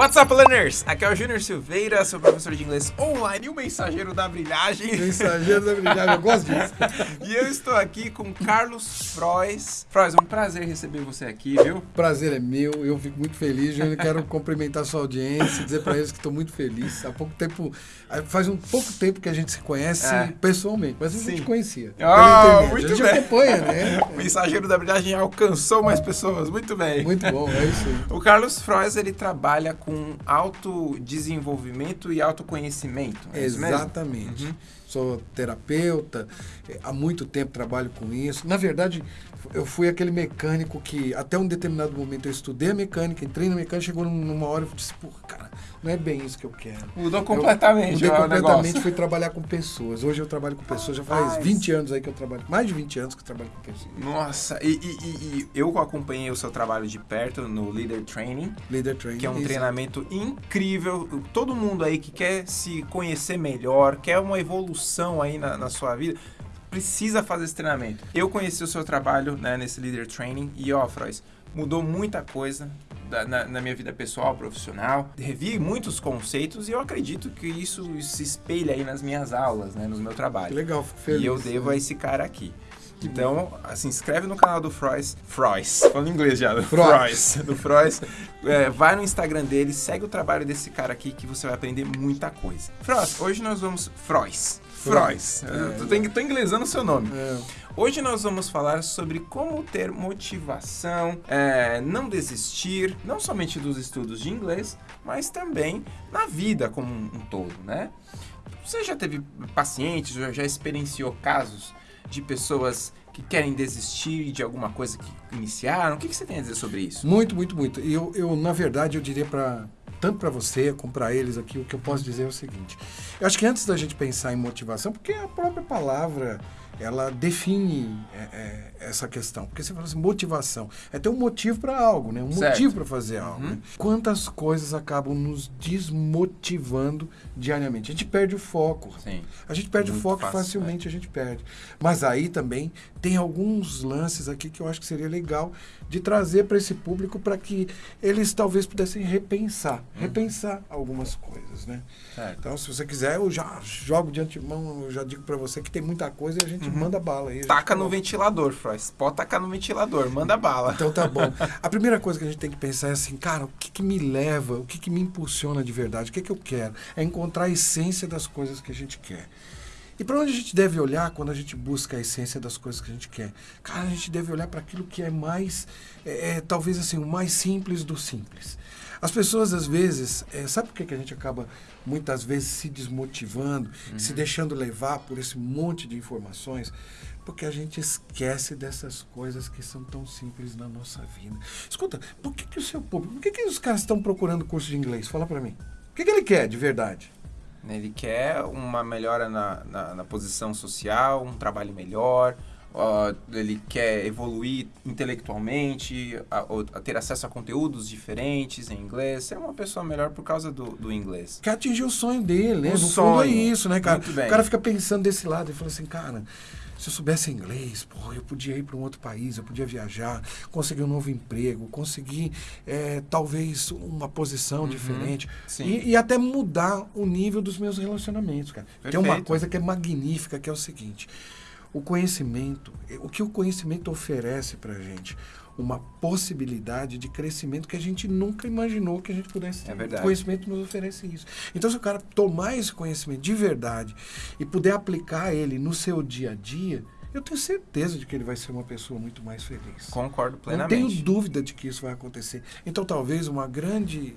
What's up, learners? Aqui é o Júnior Silveira, sou professor de inglês online e o mensageiro da brilhagem. Mensageiro da brilhagem, eu gosto disso. e eu estou aqui com Carlos Frois. Frois, é um prazer receber você aqui, viu? Prazer é meu, eu fico muito feliz. Eu quero cumprimentar sua audiência, dizer para eles que estou muito feliz. Há pouco tempo, faz um pouco tempo que a gente se conhece é. pessoalmente, mas a gente conhecia. Oh, muito a gente bem. acompanha, né? O mensageiro da brilhagem alcançou mais pessoas, muito bem. Muito bom, é isso aí. O Carlos Frois, ele trabalha com com autodesenvolvimento e autoconhecimento. É Exatamente. Uhum. Sou terapeuta, é, há muito tempo trabalho com isso. Na verdade, eu fui aquele mecânico que, até um determinado momento, eu estudei a mecânica, entrei na mecânica, chegou numa hora e disse, porra, cara, não é bem isso que eu quero. Mudou completamente. Eu, mudei completamente, fui trabalhar com pessoas. Hoje eu trabalho com pessoas, já faz Ai, 20 anos aí que eu trabalho, mais de 20 anos que eu trabalho com pessoas. Nossa, e, e, e eu acompanhei o seu trabalho de perto no Leader Training. Leader Training. Que é um treinamento incrível. Todo mundo aí que quer se conhecer melhor, quer uma evolução aí na, na sua vida, precisa fazer esse treinamento. Eu conheci o seu trabalho né, nesse Leader Training e, ó, Frois, mudou muita coisa da, na, na, minha vida pessoal, profissional. Revi muitos conceitos e eu acredito que isso se espelha aí nas minhas aulas, né, no meu trabalho. Que legal, fico feliz. E eu devo a esse cara aqui. Então, se inscreve no canal do Frois. Frois. Falando inglês já. Do Frois. Do Frois. É, vai no Instagram dele, segue o trabalho desse cara aqui que você vai aprender muita coisa. Frois, hoje nós vamos... Frois. Frois. É, tô, tô inglesando o seu nome. É. Hoje nós vamos falar sobre como ter motivação, é, não desistir, não somente dos estudos de inglês, mas também na vida como um, um todo, né? Você já teve pacientes, já, já experienciou casos de pessoas que querem desistir de alguma coisa que iniciaram? O que, que você tem a dizer sobre isso? Muito, muito, muito. Eu, eu na verdade, eu diria para tanto para você como para eles aqui, o que eu posso dizer é o seguinte. Eu acho que antes da gente pensar em motivação, porque a própria palavra ela define é, é, essa questão. Porque você fala assim, motivação. É ter um motivo para algo, né? Um certo. motivo para fazer algo. Uhum. Né? Quantas coisas acabam nos desmotivando diariamente? A gente perde o foco. Sim. A gente perde Muito o foco fácil, facilmente, é. a gente perde. Mas aí também tem alguns lances aqui que eu acho que seria legal de trazer para esse público para que eles talvez pudessem repensar. Uhum. Repensar algumas coisas, né? Certo. Então, se você quiser, eu já jogo de antemão, eu já digo para você que tem muita coisa e a gente uhum. manda bala. Aí, Taca no ventilador, Frois. Pode tacar no ventilador, manda bala. Então tá bom. A primeira coisa que a gente tem que pensar é assim, cara, o que, que me leva, o que, que me impulsiona de verdade, o que, que eu quero? É encontrar a essência das coisas que a gente quer. E para onde a gente deve olhar quando a gente busca a essência das coisas que a gente quer? Cara, a gente deve olhar para aquilo que é mais, é, é, talvez assim, o mais simples do simples. As pessoas, às vezes, é, sabe por que, que a gente acaba, muitas vezes, se desmotivando, uhum. se deixando levar por esse monte de informações? Porque a gente esquece dessas coisas que são tão simples na nossa vida. Escuta, por que, que o seu público, por que, que os caras estão procurando curso de inglês? Fala para mim. O que, que ele quer de verdade? Ele quer uma melhora na, na, na posição social, um trabalho melhor, Uh, ele quer evoluir intelectualmente, a, a, ter acesso a conteúdos diferentes em inglês, ser uma pessoa melhor por causa do, do inglês. Quer atingir o sonho dele, né? O no sonho. fundo é isso, né, cara? O cara fica pensando desse lado e fala assim, cara, se eu soubesse inglês, pô, eu podia ir para um outro país, eu podia viajar, conseguir um novo emprego, conseguir é, talvez uma posição uhum, diferente e, e, até mudar o nível dos meus relacionamentos, cara. Perfeito. Tem uma coisa que é magnífica, que é o seguinte o conhecimento, o que o conhecimento oferece para a gente? Uma possibilidade de crescimento que a gente nunca imaginou que a gente pudesse ter. É verdade. O conhecimento nos oferece isso. Então, se o cara tomar esse conhecimento de verdade e puder aplicar ele no seu dia a dia, eu tenho certeza de que ele vai ser uma pessoa muito mais feliz. Concordo plenamente. Não tenho dúvida de que isso vai acontecer. Então, talvez uma grande.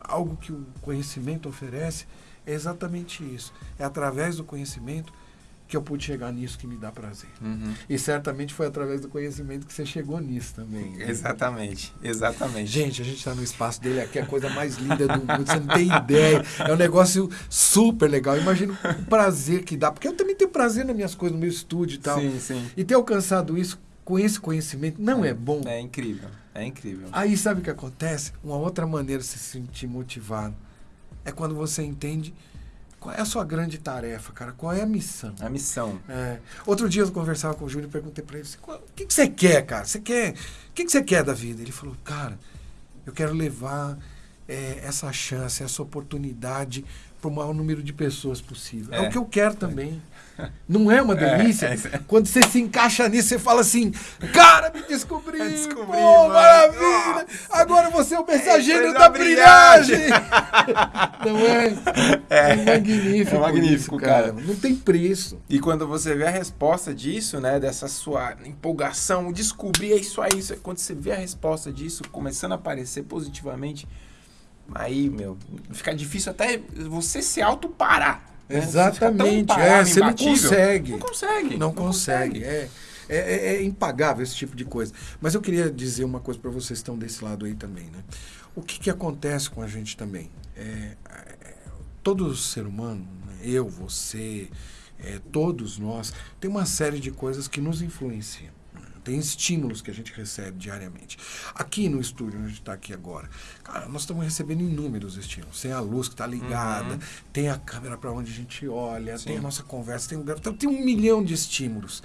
algo que o conhecimento oferece é exatamente isso. É através do conhecimento que eu pude chegar nisso que me dá prazer. Uhum. E certamente foi através do conhecimento que você chegou nisso também. Né? Exatamente, exatamente. Gente, a gente está no espaço dele aqui, é a coisa mais linda do mundo, você não tem ideia. É um negócio super legal. Imagina o prazer que dá, porque eu também tenho prazer nas minhas coisas, no meu estúdio e tal. Sim, sim. E ter alcançado isso com esse conhecimento não é, é bom. É incrível, é incrível. Aí sabe o que acontece? Uma outra maneira de se sentir motivado é quando você entende qual é a sua grande tarefa, cara? Qual é a missão? A missão. É. Outro dia eu conversava com o Júlio e perguntei para ele: o que, que você quer, cara? Você quer? O que, que você quer da vida? Ele falou: cara, eu quero levar é, essa chance, essa oportunidade para o maior número de pessoas possível. É, é o que eu quero também. Não é uma é, delícia? É, Quando você se encaixa nisso, você fala assim, cara, me descobri, descobri pô, maravilha, agora você é o mensageiro da, brilhagem. Não é? É, é magnífico. É magnífico, isso, cara. cara. Não tem preço. E quando você vê a resposta disso, né, dessa sua empolgação, descobrir é isso aí, quando você vê a resposta disso começando a aparecer positivamente, aí, meu, fica difícil até você se auto-parar. Né? Exatamente. Você, é, você não consegue. Não consegue. Não, não consegue. consegue. É, é, é, é, impagável esse tipo de coisa. Mas eu queria dizer uma coisa para vocês que estão desse lado aí também. Né? O que, que acontece com a gente também? É, é todo ser humano, né? eu, você, é, todos nós, tem uma série de coisas que nos influenciam tem estímulos que a gente recebe diariamente. Aqui no estúdio, onde a gente está aqui agora, cara, nós estamos recebendo inúmeros estímulos. Tem a luz que está ligada, uhum. tem a câmera para onde a gente olha, Sim. tem a nossa conversa, tem então, tem um milhão de estímulos.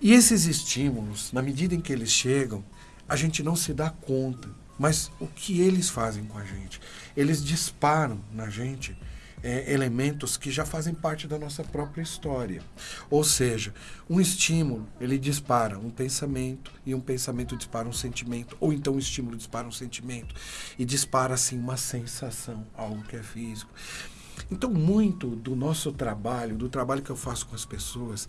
E esses estímulos, na medida em que eles chegam, a gente não se dá conta. Mas o que eles fazem com a gente? Eles disparam na gente é, elementos que já fazem parte da nossa própria história. Ou seja, um estímulo, ele dispara um pensamento, e um pensamento dispara um sentimento, ou então um estímulo dispara um sentimento, e dispara, assim, uma sensação, algo que é físico. Então, muito do nosso trabalho, do trabalho que eu faço com as pessoas,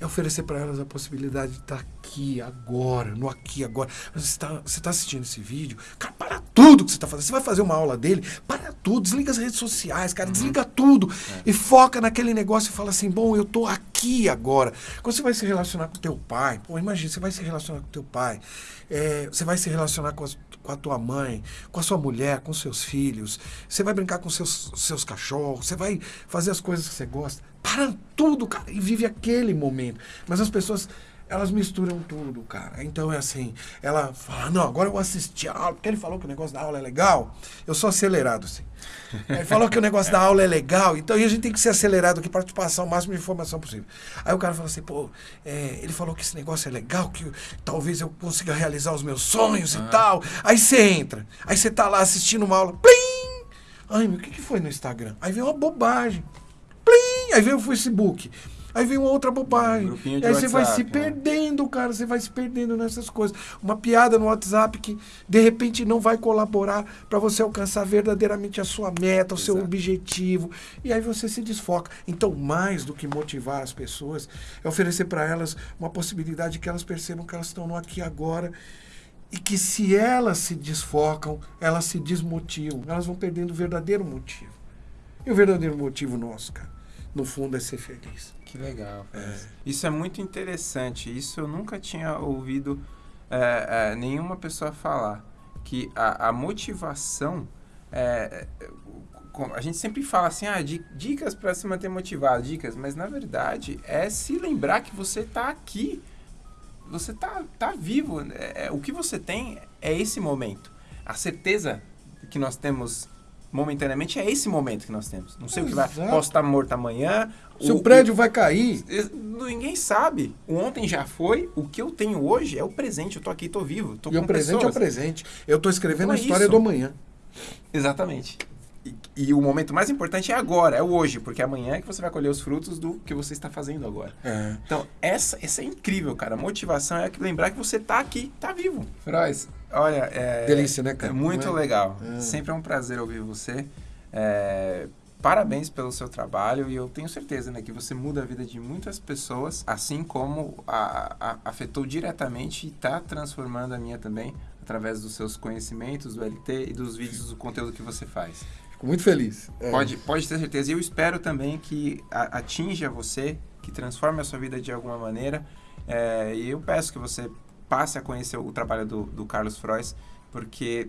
é oferecer para elas a possibilidade de estar aqui, agora, no aqui, agora. Você está você tá assistindo esse vídeo, cara, para tudo que você está fazendo. Você vai fazer uma aula dele, para tudo, desliga as redes sociais, cara, uhum. desliga tudo é. e foca naquele negócio e fala assim, bom, eu estou aqui agora. Quando você vai se relacionar com teu pai, pô, imagina, você vai se relacionar com teu pai, é, você vai se relacionar com, as, com a tua mãe, com a sua mulher, com seus filhos, você vai brincar com seus, seus cachorros, você vai fazer as coisas que você gosta para tudo, cara, e vive aquele momento. Mas as pessoas, elas misturam tudo, cara. Então é assim, ela fala, não, agora eu vou assistir a aula, porque ele falou que o negócio da aula é legal. Eu sou acelerado, assim. Ele falou que o negócio da aula é legal, então a gente tem que ser acelerado aqui para te passar o máximo de informação possível. Aí o cara fala assim, pô, é, ele falou que esse negócio é legal, que talvez eu consiga realizar os meus sonhos e tal. Aí você entra, aí você tá lá assistindo uma aula, plim! Ai, meu, o que, que foi no Instagram? Aí vem uma bobagem. Aí vem o Facebook. Aí vem uma outra bobagem. Um aí você vai se né? perdendo, cara. Você vai se perdendo nessas coisas. Uma piada no WhatsApp que de repente não vai colaborar para você alcançar verdadeiramente a sua meta, o Exato. seu objetivo. E aí você se desfoca. Então, mais do que motivar as pessoas, é oferecer para elas uma possibilidade que elas percebam que elas estão no aqui e agora. E que se elas se desfocam, elas se desmotivam. Elas vão perdendo o verdadeiro motivo. E o verdadeiro motivo nosso, cara? No fundo é ser feliz. Que legal. É. Isso é muito interessante. Isso eu nunca tinha ouvido é, é, nenhuma pessoa falar. Que a, a motivação. É, é, a gente sempre fala assim, ah, dicas para se manter motivado, dicas, mas na verdade é se lembrar que você está aqui, você está tá vivo. É, o que você tem é esse momento. A certeza que nós temos momentaneamente é esse momento que nós temos. Não sei Exato. o que vai. Posso estar morto amanhã. Se o, o prédio o, vai cair. Ninguém sabe. O ontem já foi. O que eu tenho hoje é o presente. Eu tô aqui, tô vivo. Tô e o presente pessoas. é o presente. Eu tô escrevendo então a história isso. do amanhã. Exatamente. E, e, o momento mais importante é agora, é o hoje, porque amanhã é que você vai colher os frutos do que você está fazendo agora. É. Então, essa, essa é incrível, cara. A motivação é lembrar que você está aqui, está vivo. Frois, olha... É, Delícia, né, cara? É muito é? legal. É. Sempre é um prazer ouvir você. É, parabéns pelo seu trabalho e eu tenho certeza né, que você muda a vida de muitas pessoas, assim como a, a, afetou diretamente e está transformando a minha também, através dos seus conhecimentos, do LT e dos vídeos, do conteúdo que você faz. Fico muito feliz. É. Pode, pode ter certeza. E eu espero também que a, atinja você, que transforme a sua vida de alguma maneira. É, e eu peço que você passe a conhecer o trabalho do, do Carlos Frois, porque,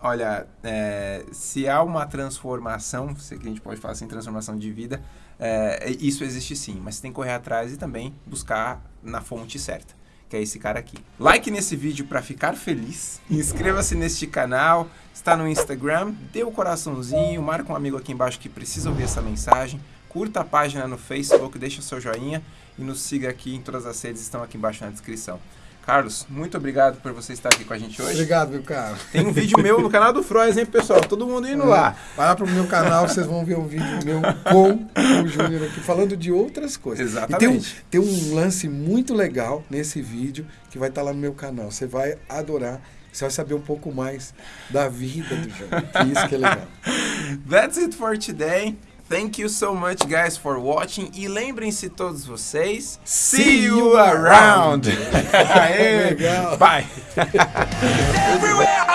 olha, é, se há uma transformação, se a gente pode falar assim, transformação de vida, é, isso existe sim, mas você tem que correr atrás e também buscar na fonte certa que é esse cara aqui. Like nesse vídeo para ficar feliz. Inscreva-se neste canal. Está no Instagram. Dê o um coraçãozinho. Marca um amigo aqui embaixo que precisa ouvir essa mensagem. Curta a página no Facebook. Deixa o seu joinha. E nos siga aqui em todas as redes. Estão aqui embaixo na descrição. Carlos, muito obrigado por você estar aqui com a gente hoje. Obrigado, meu caro. Tem um vídeo meu no canal do Frois, hein, pessoal? Todo mundo indo É. lá. Vai lá pro meu canal, vocês vão ver um vídeo meu com o Júnior aqui, falando de outras coisas. Exatamente. E tem um, tem um lance muito legal nesse vídeo que vai estar lá no meu canal. Você vai adorar. Você vai saber um pouco mais da vida do Júnior. Isso que é legal. That's it for today. Thank you so much, guys, for watching. E lembrem-se todos vocês. See you around. Aê, Legal. Bye.